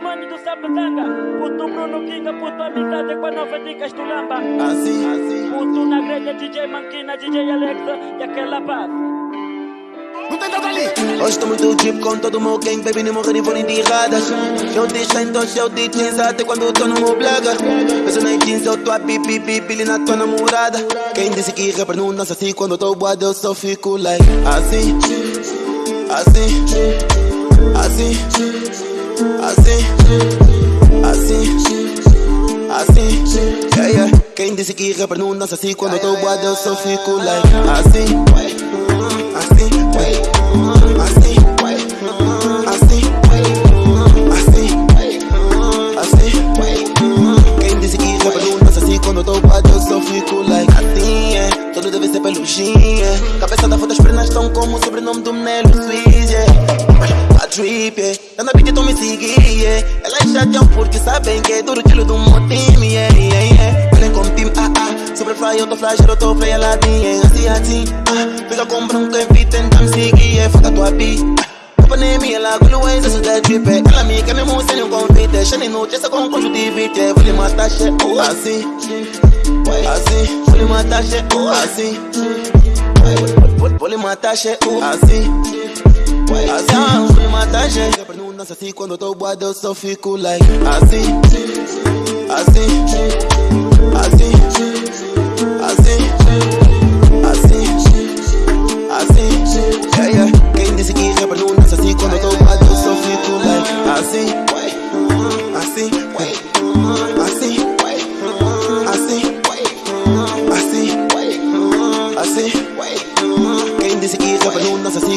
mani do Sapatanga. Puto Bruno Kinga, puto amizade com a nova dicas do Lamba. Assim, assim. Puto na grelha, DJ Manquina, DJ Alexa e aquela paz. Não tem nada ali. Hoje estou muito deep com todo o meu gang, baby, nem morrer nem vou nem de erradas. Eu deixo então show de jeans até quando tô no meu blaga. Eu sou na jeans, eu tô a pipi, pipi, na tua namorada. Quem disse que rapper não dança assim quando eu tô boado, eu só fico like assim, assim, assim, assim, assim. Assim, yeah, yeah. Quem disse que rapper não dança assim quando eu tô boado, eu só fico like assim, assim, assim, drip, yeah. Tá na beat, então me seguir, yeah. Elas chateam porque sabem que é duro tiro do meu time, yeah, yeah, yeah. Olhem como time, ah, ah. Super fly, eu tô flash, eu tô play, ela tem. Assim, assim, ah. Fica com branco em beat, tenta me seguir, yeah. Foca tua beat, ah. Pandemia, ela gulu ways, isso da drip, é. Ela me quer mesmo sem um convite, Shane noite, essa com conjuntivite, é. Vou matar, che, oh, assim, assim. Vou lhe matar, che, oh, assim. Vou- lhe matar, che, oh, assim. Assim, vou lhe matar, che. Rapper não dança assim quando eu tô boado, eu só fico like assim, assim, assim, assim,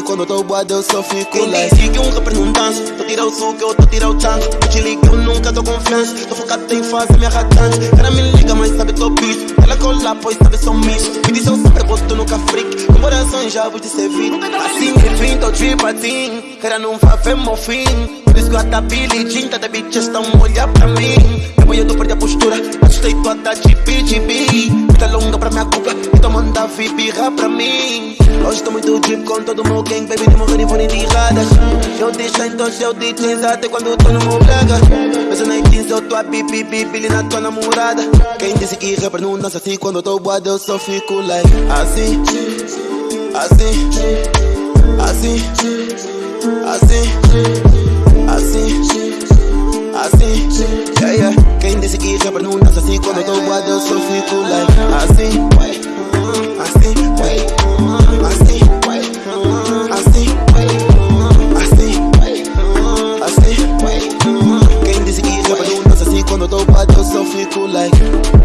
quando eu tô boado, eu só fico Quem like disse que um rapper não dança Tô tirar o suco, eu tô tirar o tanque Eu te ligo, eu nunca dou confiança Tô focado em fazer minha ratante Ela me liga, mas sabe tô bicho Ela cola, pois sabe sou misto. Me diz eu sempre boto no freak. Com coração já vou te servir. Assim que vim, tô drip assim Cara não vai ver meu fim. Por isso que eu até Billy Jean Toda bitch estão olhar pra mim. Depois eu tô perdi a postura Assustei toda de BGB Vida longa pra minha cuca Então manda vibirra pra mim. Hoje tô muito drip com todo o meu gang Baby, nem morrer nem vou nem de erradas Eu deixo então show de jeans Até quando eu tô no meu blaga Mas eu nem jeans, eu tô a pipi, pipi na tua namorada. Quem disse que rapper não dança assim quando eu tô boado, eu só fico like assim, assim, assim, assim, to feel cool like I see why, I see why, I see why, I see why, I see why, I see why. Quem disse que like